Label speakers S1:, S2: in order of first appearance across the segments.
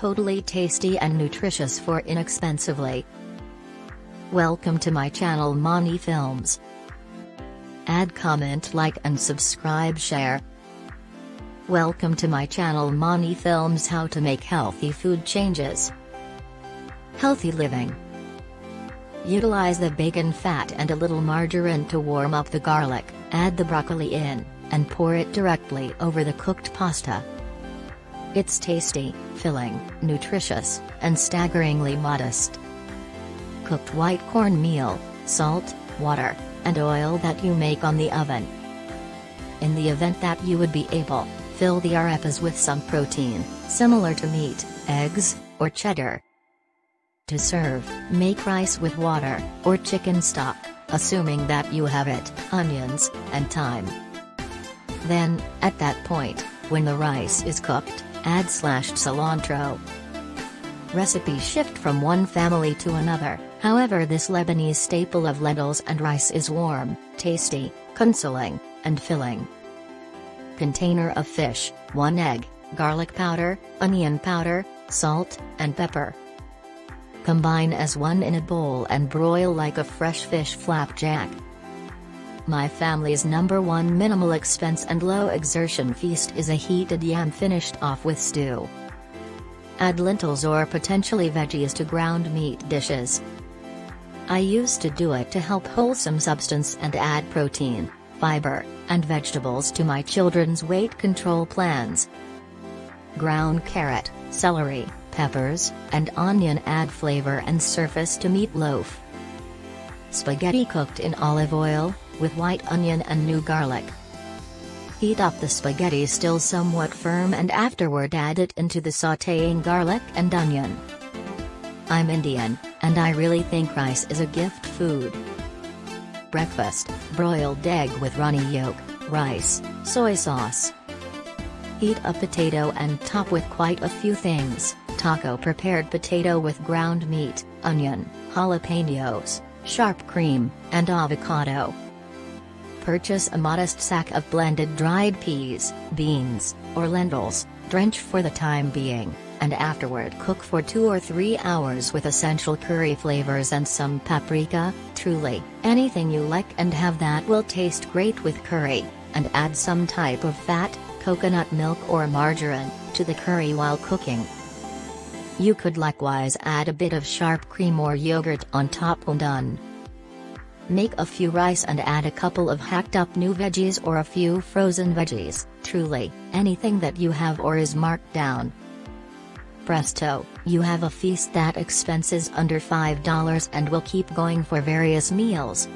S1: totally tasty and nutritious for inexpensively. Welcome to my channel Mani Films. Add comment like and subscribe share. Welcome to my channel Mani Films How to make healthy food changes. Healthy living. Utilize the bacon fat and a little margarine to warm up the garlic, add the broccoli in, and pour it directly over the cooked pasta. It's tasty, filling, nutritious, and staggeringly modest. Cooked white cornmeal, salt, water, and oil that you make on the oven. In the event that you would be able, fill the arepas with some protein, similar to meat, eggs, or cheddar. To serve, make rice with water, or chicken stock, assuming that you have it, onions, and thyme. Then, at that point, when the rice is cooked, add slashed cilantro. Recipes shift from one family to another, however this Lebanese staple of lentils and rice is warm, tasty, consoling, and filling. Container of fish, 1 egg, garlic powder, onion powder, salt, and pepper. Combine as one in a bowl and broil like a fresh fish flapjack. My family's number one minimal expense and low exertion feast is a heated yam finished off with stew. Add lentils or potentially veggies to ground meat dishes. I used to do it to help wholesome substance and add protein, fiber, and vegetables to my children's weight control plans. Ground carrot, celery, peppers, and onion add flavor and surface to meatloaf. Spaghetti cooked in olive oil, with white onion and new garlic. Heat up the spaghetti still somewhat firm and afterward add it into the sautéing garlic and onion. I'm Indian, and I really think rice is a gift food. Breakfast, broiled egg with runny yolk, rice, soy sauce. Heat a potato and top with quite a few things, taco prepared potato with ground meat, onion, jalapenos, sharp cream, and avocado. Purchase a modest sack of blended dried peas, beans, or lentils, drench for the time being, and afterward cook for 2 or 3 hours with essential curry flavors and some paprika, truly, anything you like and have that will taste great with curry, and add some type of fat, coconut milk or margarine, to the curry while cooking. You could likewise add a bit of sharp cream or yogurt on top when done. Make a few rice and add a couple of hacked up new veggies or a few frozen veggies, truly, anything that you have or is marked down. Presto, you have a feast that expenses under $5 and will keep going for various meals.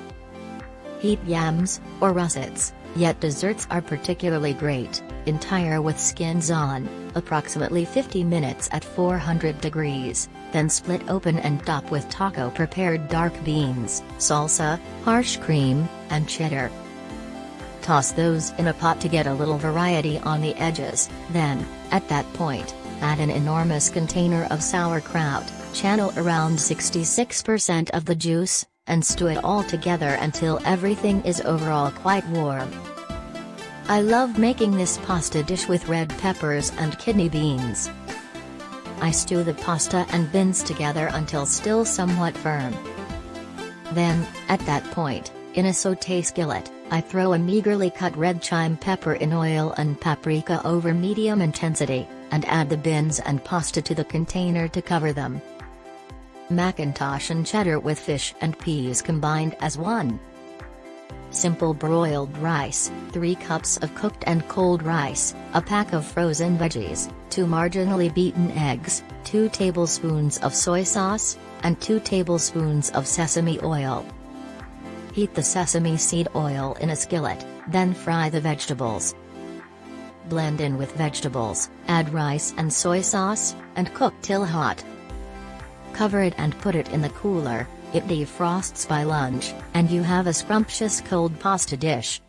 S1: Heat yams, or russets, yet desserts are particularly great, entire with skins on, approximately 50 minutes at 400 degrees, then split open and top with taco prepared dark beans, salsa, harsh cream, and cheddar. Toss those in a pot to get a little variety on the edges, then, at that point, add an enormous container of sauerkraut, channel around 66% of the juice, and stew it all together until everything is overall quite warm. I love making this pasta dish with red peppers and kidney beans. I stew the pasta and beans together until still somewhat firm. Then, at that point, in a sauté skillet, I throw a meagerly cut red chime pepper in oil and paprika over medium intensity, and add the beans and pasta to the container to cover them. Macintosh and cheddar with fish and peas combined as one. Simple broiled rice, 3 cups of cooked and cold rice, a pack of frozen veggies, 2 marginally beaten eggs, 2 tablespoons of soy sauce, and 2 tablespoons of sesame oil. Heat the sesame seed oil in a skillet, then fry the vegetables. Blend in with vegetables, add rice and soy sauce, and cook till hot. Cover it and put it in the cooler, it defrosts by lunch, and you have a scrumptious cold pasta dish.